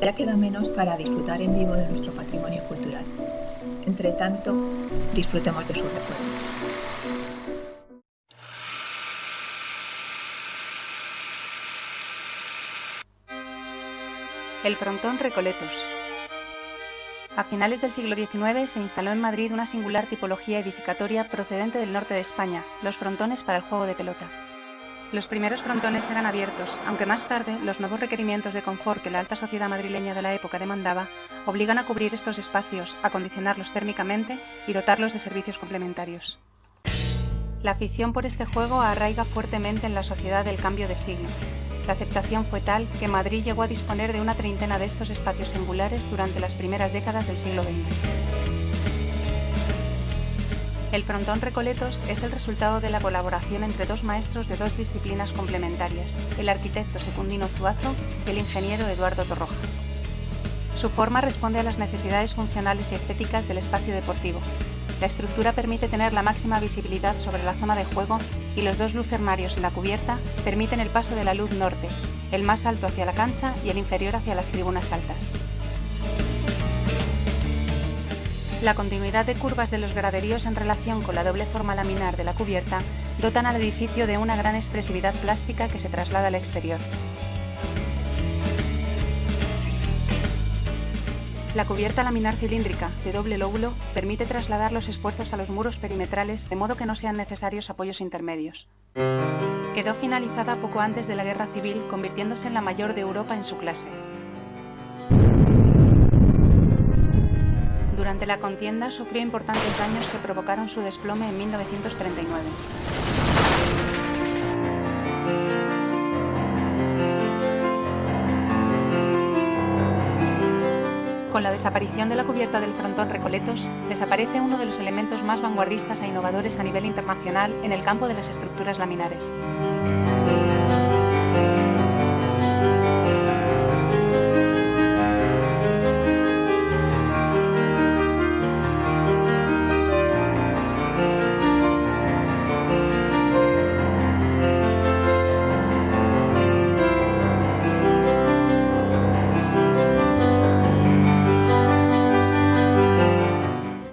Ya queda menos para disfrutar en vivo de nuestro patrimonio cultural. Entre tanto, disfrutemos de su recuerdo. El frontón Recoletos. A finales del siglo XIX se instaló en Madrid una singular tipología edificatoria procedente del norte de España, los frontones para el juego de pelota. Los primeros frontones eran abiertos, aunque más tarde los nuevos requerimientos de confort que la alta sociedad madrileña de la época demandaba obligan a cubrir estos espacios, acondicionarlos térmicamente y dotarlos de servicios complementarios. La afición por este juego arraiga fuertemente en la sociedad del cambio de siglo, la aceptación fue tal que Madrid llegó a disponer de una treintena de estos espacios singulares durante las primeras décadas del siglo XX. El frontón Recoletos es el resultado de la colaboración entre dos maestros de dos disciplinas complementarias, el arquitecto Secundino Zuazo y el ingeniero Eduardo Torroja. Su forma responde a las necesidades funcionales y estéticas del espacio deportivo, la estructura permite tener la máxima visibilidad sobre la zona de juego y los dos lucernarios en la cubierta permiten el paso de la luz norte, el más alto hacia la cancha y el inferior hacia las tribunas altas. La continuidad de curvas de los graderíos en relación con la doble forma laminar de la cubierta dotan al edificio de una gran expresividad plástica que se traslada al exterior. La cubierta laminar cilíndrica de doble lóbulo permite trasladar los esfuerzos a los muros perimetrales de modo que no sean necesarios apoyos intermedios. Quedó finalizada poco antes de la Guerra Civil, convirtiéndose en la mayor de Europa en su clase. Durante la contienda sufrió importantes daños que provocaron su desplome en 1939. Con la desaparición de la cubierta del frontón Recoletos, desaparece uno de los elementos más vanguardistas e innovadores a nivel internacional en el campo de las estructuras laminares.